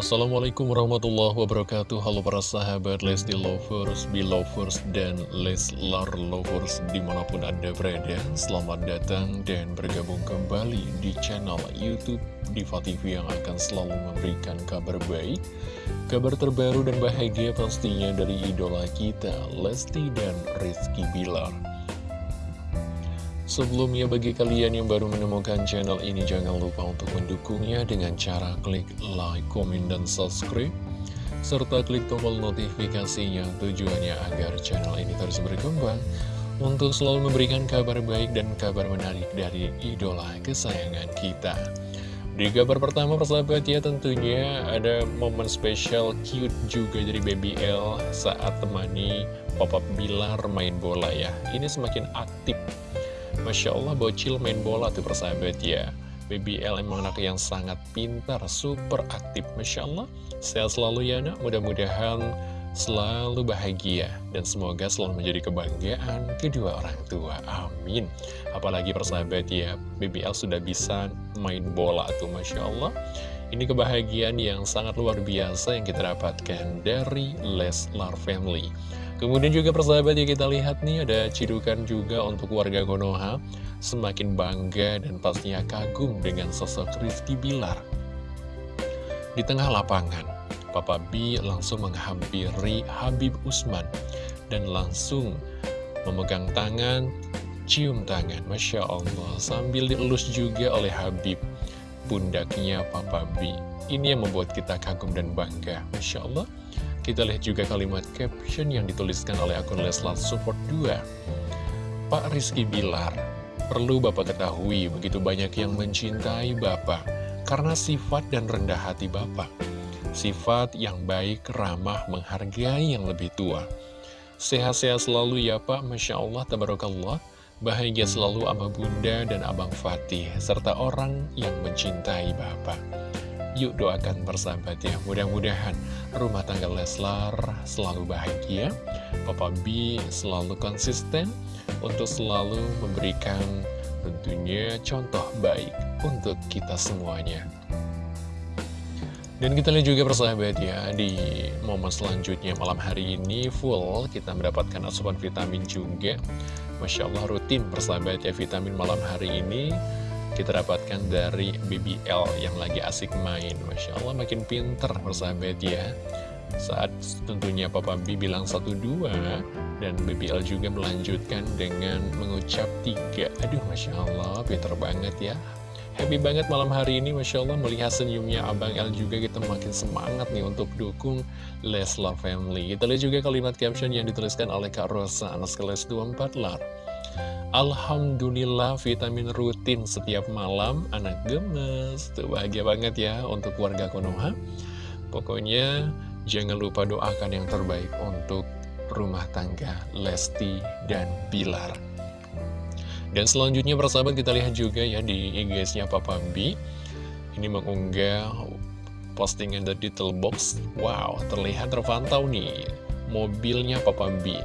Assalamualaikum warahmatullahi wabarakatuh. Halo para sahabat Lesti Lovers, Belovers, dan Leslar Lovers di mana pun anda berada. Selamat datang dan bergabung kembali di channel Youtube Diva TV yang akan selalu memberikan kabar baik Kabar terbaru dan bahagia pastinya dari idola kita Lesti dan Rizky Bilar Sebelumnya bagi kalian yang baru menemukan channel ini jangan lupa untuk mendukungnya dengan cara klik like, komen, dan subscribe serta klik tombol notifikasinya tujuannya agar channel ini terus berkembang untuk selalu memberikan kabar baik dan kabar menarik dari idola kesayangan kita. Di kabar pertama persahabat ya tentunya ada momen spesial cute juga dari Baby L saat temani Papa Bilar main bola ya. Ini semakin aktif Masya Allah bocil main bola tuh persahabat ya. BBL emang anak yang sangat pintar, super aktif. Masya Allah Sehat selalu ya nak, mudah-mudahan selalu bahagia. Dan semoga selalu menjadi kebanggaan kedua orang tua, amin. Apalagi persahabat ya, BBL sudah bisa main bola tuh Masya Allah. Ini kebahagiaan yang sangat luar biasa yang kita dapatkan dari Leslar Family Kemudian juga persahabat ya kita lihat nih ada cidukan juga untuk warga Konoha. Semakin bangga dan pastinya kagum dengan sosok Rizky Bilar. Di tengah lapangan, Papa B langsung menghampiri Habib Usman Dan langsung memegang tangan, cium tangan Masya Allah Sambil dielus juga oleh Habib pundaknya Papa B. Ini yang membuat kita kagum dan bangga Masya Allah kita lihat juga kalimat caption yang dituliskan oleh akun Leslar Support 2. Pak Rizky Bilar, perlu Bapak ketahui begitu banyak yang mencintai Bapak karena sifat dan rendah hati Bapak. Sifat yang baik, ramah, menghargai yang lebih tua. Sehat-sehat selalu ya Pak, Masya Allah, Tabarakallah. Bahagia selalu ama bunda dan abang Fatih, serta orang yang mencintai Bapak. Yuk doakan bersahabat ya. Mudah-mudahan rumah tangga Leslar selalu bahagia. Papa B selalu konsisten Untuk selalu memberikan tentunya contoh baik untuk kita semuanya. Dan kita lihat juga persahabat ya, di momen selanjutnya malam hari ini full kita mendapatkan asupan vitamin juga. Masya Allah rutin persahabat ya, vitamin malam hari ini kita dapatkan dari BBL yang lagi asik main. Masya Allah makin pinter persahabat ya. Saat tentunya Papa B bilang satu dua dan BBL juga melanjutkan dengan mengucap tiga. Aduh Masya Allah pinter banget ya. Happy banget malam hari ini Masya Allah. Melihat senyumnya Abang L juga kita makin semangat nih untuk dukung Leslar Family. Kita lihat juga kalimat caption yang dituliskan oleh Kak Rosa anak kelas 24 lar Alhamdulillah vitamin rutin setiap malam. Anak gemes. Tuh bahagia banget ya untuk warga Konoha. Pokoknya jangan lupa doakan yang terbaik untuk rumah tangga Lesti dan Bilar. Dan selanjutnya persahabat kita lihat juga ya di IG-nya Papa B. Ini mengunggah postingan dari detail box. Wow terlihat terpantau nih mobilnya Papa B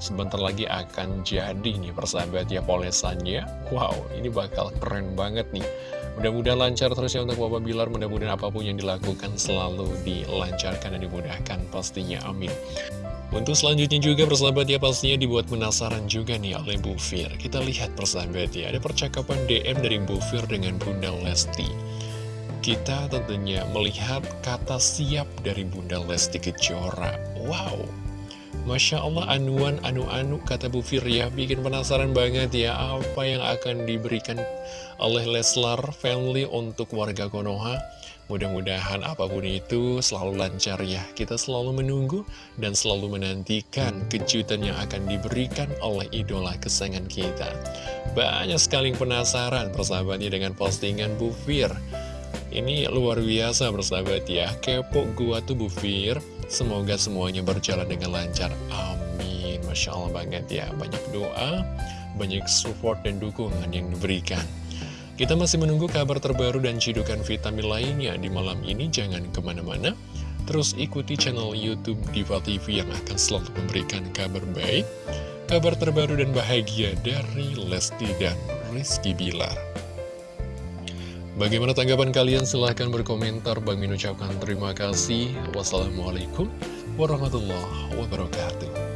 Sebentar lagi akan jadi nih persahabat ya polesannya. Wow ini bakal keren banget nih. Mudah-mudahan lancar terus ya untuk Bapak Bilar. Mudah-mudahan apa pun yang dilakukan selalu dilancarkan dan dimudahkan pastinya amin. Untuk selanjutnya juga persahabat ya pastinya dibuat penasaran juga nih oleh Bu Fir. Kita lihat persahabat ya ada percakapan DM dari Bu Fir dengan Bunda Lesti. Kita tentunya melihat kata siap dari Bunda Lesti Kejora. Wow, Masya Allah anuan anu-anu kata Bu Firya bikin penasaran banget ya apa yang akan diberikan oleh Leslar Family untuk warga Konoha. Mudah-mudahan apa pun itu selalu lancar ya. Kita selalu menunggu dan selalu menantikan kejutan yang akan diberikan oleh idola kesayangan kita. Banyak sekali penasaran persahabatnya dengan postingan Bu Fir. Ini luar biasa persahabat ya. Kepo gua tuh Bu Fir Semoga semuanya berjalan dengan lancar. Amin. Masya Allah banget ya. Banyak doa, banyak support dan dukungan yang diberikan. Kita masih menunggu kabar terbaru dan cidukan vitamin lainnya di malam ini. Jangan ke mana-mana. Terus ikuti channel Youtube Diva TV yang akan selalu memberikan kabar baik, kabar terbaru dan bahagia dari Lesti dan Rizky Bilar. Bagaimana tanggapan kalian? Silahkan berkomentar. Bang Min ucapkan terima kasih. Wassalamualaikum warahmatullahi wabarakatuh.